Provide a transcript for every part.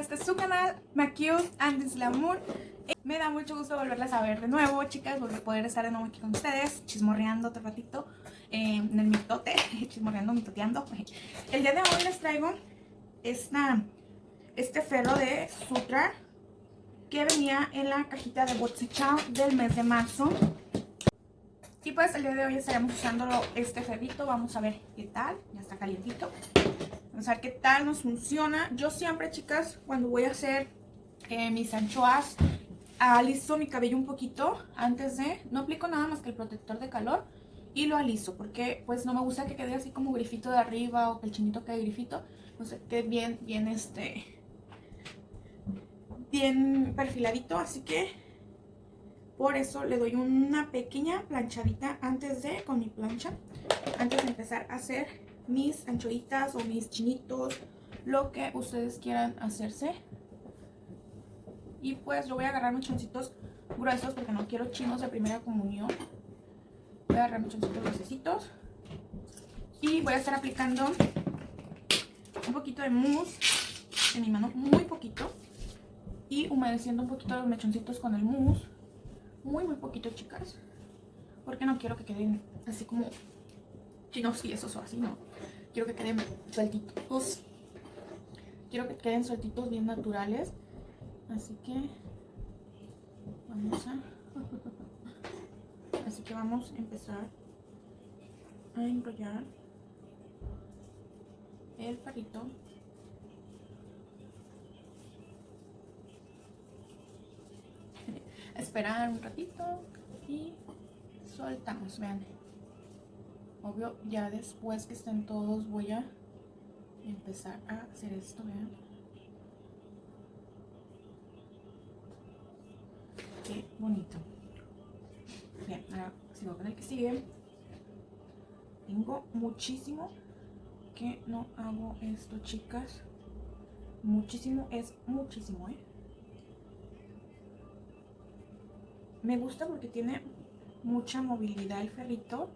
este su canal, MaCute and Glamour. Me da mucho gusto volverles a ver de nuevo, chicas, volver a poder estar de nuevo aquí con ustedes, chismorreando otro ratito eh, en el mitote, chismorreando, mitoteando. El día de hoy les traigo esta, este ferro de Sutra que venía en la cajita de Botsichao del mes de marzo. Y pues el día de hoy estaremos usando este ferrito, vamos a ver qué tal, ya está calientito. Vamos a qué tal nos funciona. Yo siempre, chicas, cuando voy a hacer eh, mis anchoas, aliso mi cabello un poquito antes de... No aplico nada más que el protector de calor y lo aliso porque pues no me gusta que quede así como grifito de arriba o que el chinito quede grifito. No sé, quede bien, bien este... Bien perfiladito, así que por eso le doy una pequeña planchadita antes de, con mi plancha, antes de empezar a hacer mis anchoitas o mis chinitos, lo que ustedes quieran hacerse. Y pues yo voy a agarrar mis choncitos gruesos porque no quiero chinos de primera comunión. Voy a agarrar mis choncitos gruesecitos. Y voy a estar aplicando un poquito de mousse en mi mano, muy poquito. Y humedeciendo un poquito los mechoncitos con el mousse. Muy, muy poquito, chicas. Porque no quiero que queden así como chinos y esos o así, no. Quiero que queden sueltitos. Quiero que queden sueltitos bien naturales. Así que vamos a... Así que vamos a empezar a enrollar el palito esperar un ratito y soltamos, vean Obvio, ya después que estén todos voy a empezar a hacer esto, vean. Qué bonito. Bien, ahora sigo con el que sigue. Tengo muchísimo que no hago esto, chicas. Muchísimo, es muchísimo, ¿eh? Me gusta porque tiene mucha movilidad el ferrito.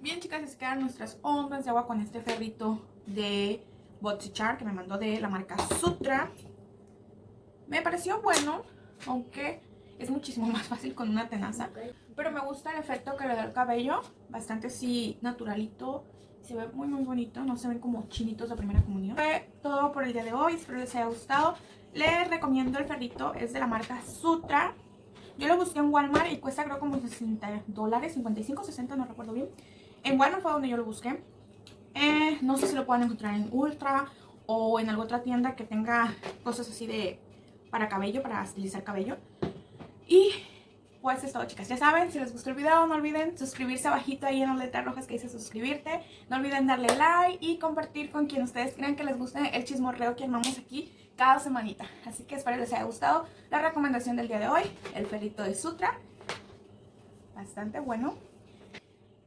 Bien chicas, se quedan nuestras ondas de agua con este ferrito de Botsichar que me mandó de la marca Sutra. Me pareció bueno, aunque es muchísimo más fácil con una tenaza. Pero me gusta el efecto que le da el cabello, bastante así naturalito. Se ve muy muy bonito, no se ven como chinitos de primera comunión. Fue todo por el día de hoy, espero les haya gustado. Les recomiendo el ferrito, es de la marca Sutra. Yo lo busqué en Walmart y cuesta creo como 60 dólares, 55, 60, no recuerdo bien. En Walmart fue donde yo lo busqué. Eh, no sé si lo pueden encontrar en Ultra o en alguna otra tienda que tenga cosas así de para cabello, para estilizar cabello. Y pues es todo chicas, ya saben, si les gustó el video no olviden suscribirse abajito ahí en las letras rojas que dice suscribirte. No olviden darle like y compartir con quien ustedes crean que les guste el chismorreo que armamos aquí cada semanita. Así que espero les haya gustado la recomendación del día de hoy, el ferrito de Sutra. Bastante bueno.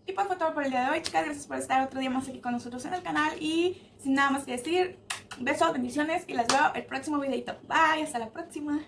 Y pues fue todo por el día de hoy, chicas. Gracias por estar otro día más aquí con nosotros en el canal. Y sin nada más que decir, besos, bendiciones y las veo el próximo videito. Bye, hasta la próxima.